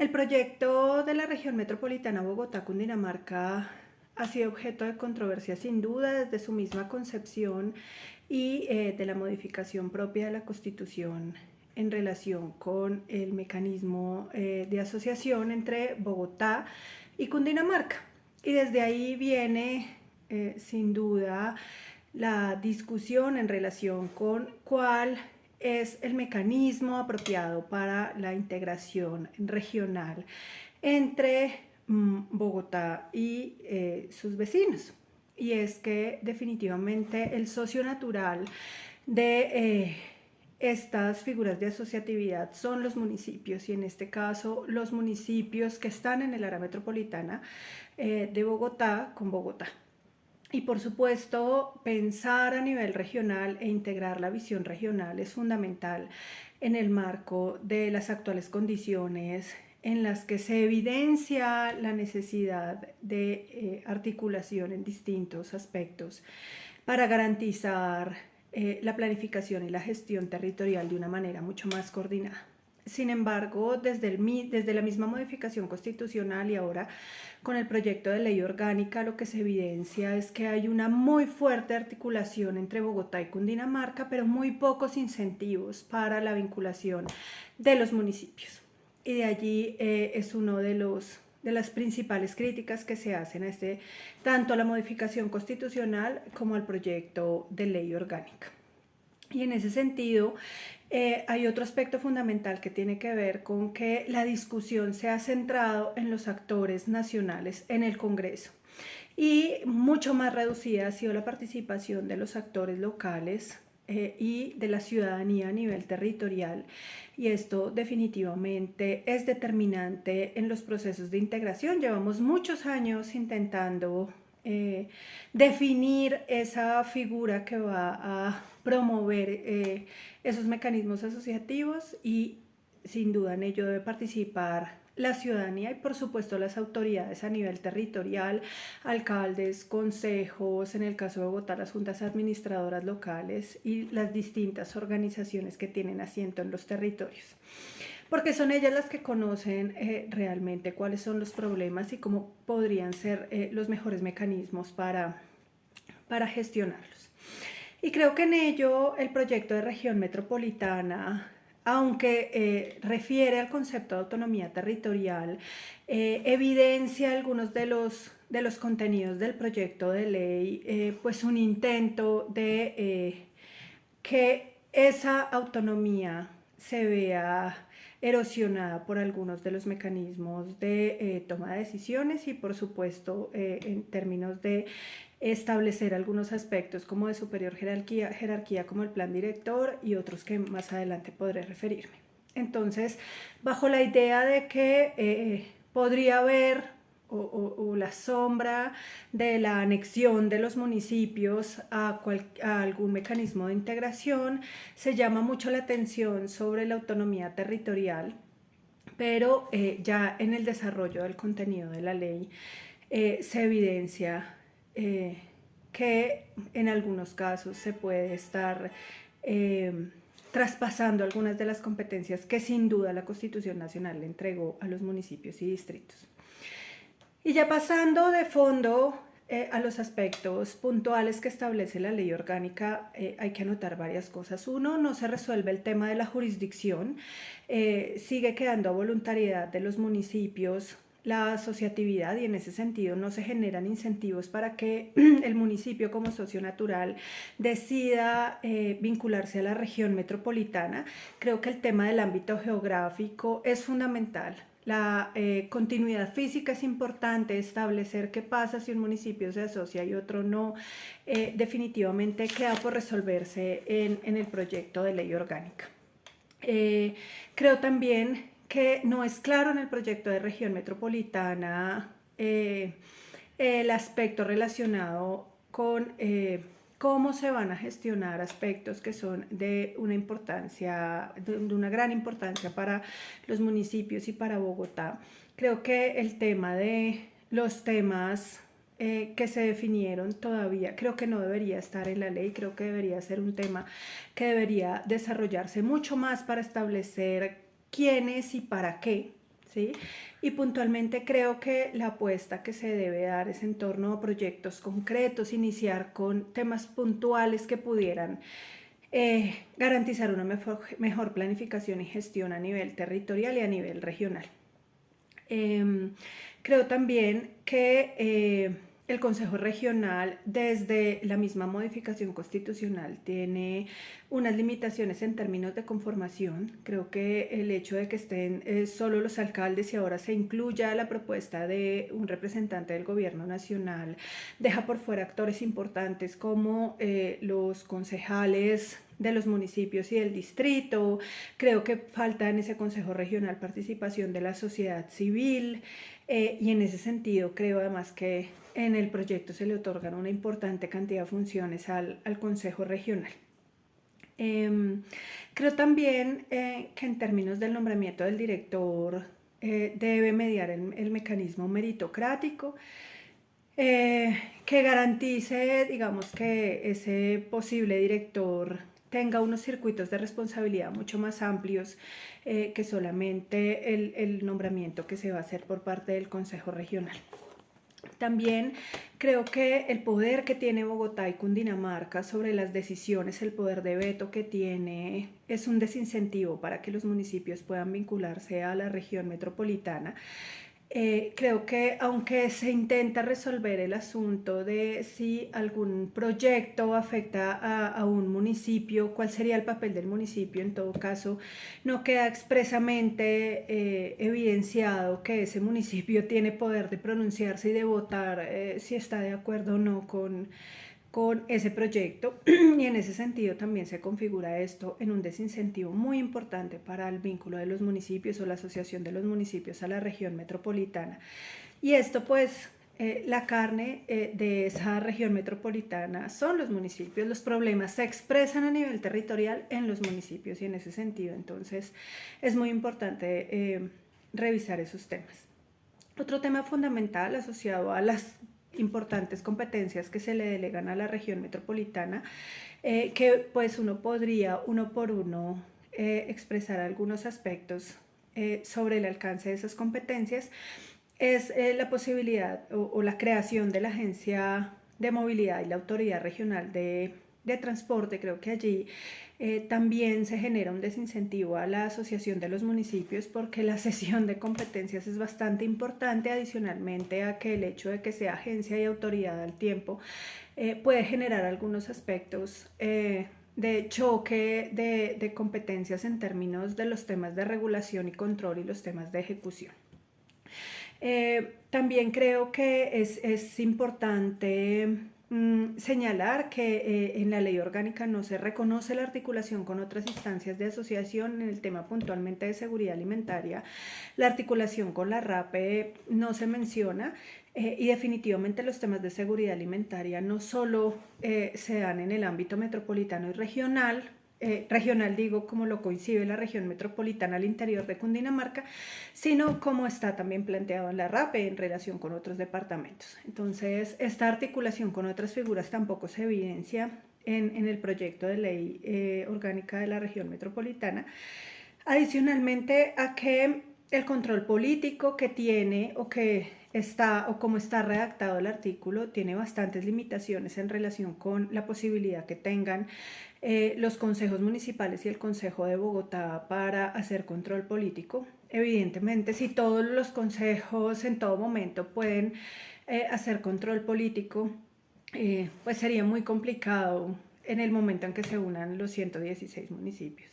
El proyecto de la región metropolitana Bogotá-Cundinamarca ha sido objeto de controversia sin duda desde su misma concepción y eh, de la modificación propia de la Constitución en relación con el mecanismo eh, de asociación entre Bogotá y Cundinamarca. Y desde ahí viene eh, sin duda la discusión en relación con cuál es el mecanismo apropiado para la integración regional entre mm, Bogotá y eh, sus vecinos. Y es que definitivamente el socio natural de eh, estas figuras de asociatividad son los municipios y en este caso los municipios que están en el área metropolitana eh, de Bogotá con Bogotá. Y por supuesto, pensar a nivel regional e integrar la visión regional es fundamental en el marco de las actuales condiciones en las que se evidencia la necesidad de eh, articulación en distintos aspectos para garantizar eh, la planificación y la gestión territorial de una manera mucho más coordinada. Sin embargo, desde, el, desde la misma modificación constitucional y ahora con el proyecto de ley orgánica, lo que se evidencia es que hay una muy fuerte articulación entre Bogotá y Cundinamarca, pero muy pocos incentivos para la vinculación de los municipios. Y de allí eh, es uno de los de las principales críticas que se hacen a este, tanto a la modificación constitucional como al proyecto de ley orgánica. Y en ese sentido, eh, hay otro aspecto fundamental que tiene que ver con que la discusión se ha centrado en los actores nacionales en el Congreso y mucho más reducida ha sido la participación de los actores locales eh, y de la ciudadanía a nivel territorial y esto definitivamente es determinante en los procesos de integración. Llevamos muchos años intentando eh, definir esa figura que va a promover eh, esos mecanismos asociativos y sin duda en ello debe participar la ciudadanía y por supuesto las autoridades a nivel territorial, alcaldes, consejos, en el caso de Bogotá las juntas administradoras locales y las distintas organizaciones que tienen asiento en los territorios porque son ellas las que conocen eh, realmente cuáles son los problemas y cómo podrían ser eh, los mejores mecanismos para, para gestionarlos. Y creo que en ello el proyecto de región metropolitana, aunque eh, refiere al concepto de autonomía territorial, evidencia algunos de los, de los contenidos del proyecto de ley, pues un intento de que esa autonomía se vea erosionada por algunos de los mecanismos de eh, toma de decisiones y por supuesto eh, en términos de establecer algunos aspectos como de superior jerarquía, jerarquía como el plan director y otros que más adelante podré referirme. Entonces, bajo la idea de que eh, podría haber o, la sombra de la anexión de los municipios a, algún mecanismo de integración, se llama mucho la atención sobre la autonomía territorial, pero eh, ya en el desarrollo del contenido de la ley eh, se evidencia eh, que en algunos casos se puede estar traspasando algunas de las competencias que sin duda la Constitución Nacional le entregó a los municipios y distritos. Y ya pasando de fondo eh, a los aspectos puntuales que establece la ley orgánica, eh, hay que anotar varias cosas. Uno, no se resuelve el tema de la jurisdicción, eh, sigue quedando a voluntariedad de los municipios la asociatividad y en ese sentido no se generan incentivos para que el municipio como socio natural decida vincularse a la región metropolitana. Creo que el tema del ámbito geográfico es fundamental la eh, continuidad física es importante, establecer qué pasa si un municipio se asocia y otro no, eh, definitivamente queda por resolverse en, el proyecto de ley orgánica. Eh, creo también que no es claro en el proyecto de región metropolitana el aspecto relacionado con cómo se van a gestionar aspectos que son de una importancia, de una gran importancia para los municipios y para Bogotá. Creo que el tema de los temas eh, que se definieron todavía, creo que no debería estar en la ley, creo que debería ser un tema que debería desarrollarse mucho más para establecer quiénes y para qué ¿sí? Y puntualmente creo que la apuesta que se debe dar es en torno a proyectos concretos, iniciar con temas puntuales que pudieran eh, garantizar una mejor, planificación y gestión a nivel territorial y a nivel regional. Em, creo también que eh, el Consejo Regional, desde la misma modificación constitucional, tiene unas limitaciones en términos de conformación. Creo que el hecho de que estén eh, solo los alcaldes y ahora se incluya la propuesta de un representante del gobierno nacional deja por fuera actores importantes como eh, los concejales de los municipios y del distrito. Creo que falta en ese Consejo Regional participación de la sociedad civil eh, y en ese sentido creo además que en el proyecto se le otorgan una importante cantidad de funciones al, al Consejo Regional. Em, creo también eh, que en términos del nombramiento del director eh, debe mediar el, mecanismo meritocrático eh, que garantice, digamos, que ese posible director tenga unos circuitos de responsabilidad mucho más amplios que solamente el, el nombramiento que se va a hacer por parte del Consejo Regional. También creo que el poder que tiene Bogotá y Cundinamarca sobre las decisiones, el poder de veto que tiene, es un desincentivo para que los municipios puedan vincularse a la región metropolitana eh, creo que aunque se intenta resolver el asunto de si algún proyecto afecta a, un municipio, cuál sería el papel del municipio, en todo caso no queda expresamente eh, evidenciado que ese municipio tiene poder de pronunciarse y de votar eh, si está de acuerdo o no con con ese proyecto y en ese sentido también se configura esto en un desincentivo muy importante para el vínculo de los municipios o la asociación de los municipios a la región metropolitana. Y esto pues eh, la carne eh, de esa región metropolitana son los municipios, los problemas se expresan a nivel territorial en los municipios y en ese sentido entonces es muy importante eh, revisar esos temas. Otro tema fundamental asociado a las importantes competencias que se le delegan a la región metropolitana, eh, que pues uno podría uno por uno eh, expresar algunos aspectos eh, sobre el alcance de esas competencias, es la posibilidad o, la creación de la Agencia de Movilidad y la Autoridad Regional de, de Transporte. Creo que allí eh, también se genera un desincentivo a la asociación de los municipios porque la cesión de competencias es bastante importante adicionalmente a que el hecho de que sea agencia y autoridad al tiempo eh, puede generar algunos aspectos eh, de choque de, de, competencias en términos de los temas de regulación y control y los temas de ejecución. también creo que es, es importante Mm, señalar que eh, en la ley orgánica no se reconoce la articulación con otras instancias de asociación en el tema puntualmente de seguridad alimentaria. La articulación con la RAPE no se menciona eh, y definitivamente los temas de seguridad alimentaria no solo eh, se dan en el ámbito metropolitano y regional, eh, regional, digo, como lo coincide la región metropolitana al interior de Cundinamarca, sino como está también planteado en la RAPE en relación con otros departamentos. Entonces, esta articulación con otras figuras tampoco se evidencia en, el proyecto de ley eh, orgánica de la región metropolitana. Adicionalmente a que el control político que tiene o que está o como está redactado el artículo tiene bastantes limitaciones en relación con la posibilidad que tengan eh, los consejos municipales y el Consejo de Bogotá para hacer control político. Evidentemente, si todos los consejos en todo momento pueden eh, hacer control político, eh, pues sería muy complicado en el momento en que se unan los 116 municipios.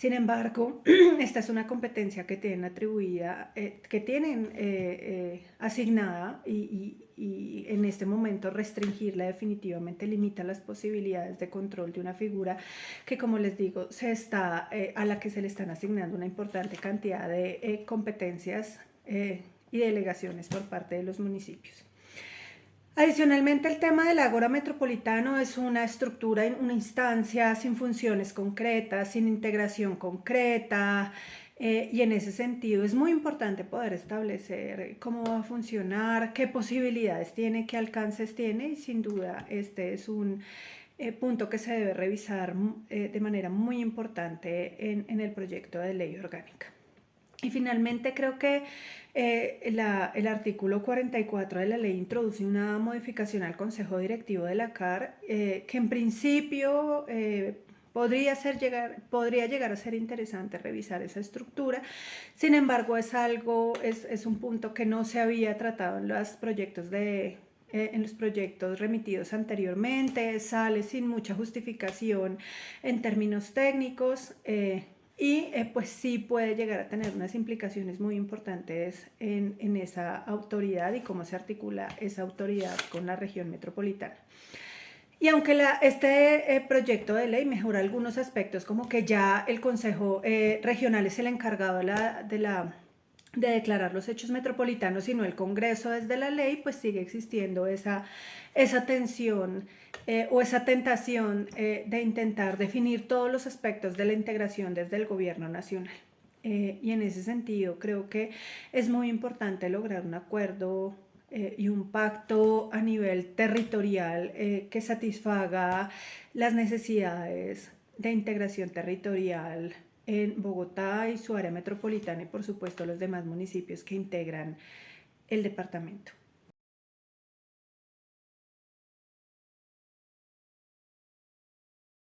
Sin embargo, esta es una competencia que tienen atribuida, eh, que tienen eh, eh, asignada y, en este momento restringirla definitivamente limita las posibilidades de control de una figura que, como les digo, se está, a la que se le están asignando una importante cantidad de competencias y delegaciones por parte de los municipios. Adicionalmente, el tema del Ágora Metropolitano es una estructura, una instancia sin funciones concretas, sin integración concreta, eh, y en ese sentido es muy importante poder establecer cómo va a funcionar, qué posibilidades tiene, qué alcances tiene, y sin duda este es un eh, punto que se debe revisar eh, de manera muy importante en el proyecto de ley orgánica. Y finalmente creo que eh, el artículo 44 de la ley introduce una modificación al Consejo Directivo de la CAR eh, que en principio eh, podría, ser llegar, podría llegar a ser interesante revisar esa estructura. Sin embargo, es algo, es, es un punto que no se había tratado en los proyectos de en los proyectos remitidos anteriormente, sale sin mucha justificación en términos técnicos, y eh, pues sí puede llegar a tener unas implicaciones muy importantes en, en, esa autoridad y cómo se articula esa autoridad con la región metropolitana. Y aunque este eh, proyecto de ley mejora algunos aspectos, como que ya el Consejo eh, Regional es el encargado de la de declarar los hechos metropolitanos, sino el Congreso desde la ley, pues sigue existiendo esa, esa tensión eh, o esa tentación eh, de intentar definir todos los aspectos de la integración desde el gobierno nacional. Eh, y en ese sentido creo que es muy importante lograr un acuerdo y un pacto a nivel territorial que satisfaga las necesidades de integración territorial en Bogotá y su área metropolitana y por supuesto los demás municipios que integran el departamento.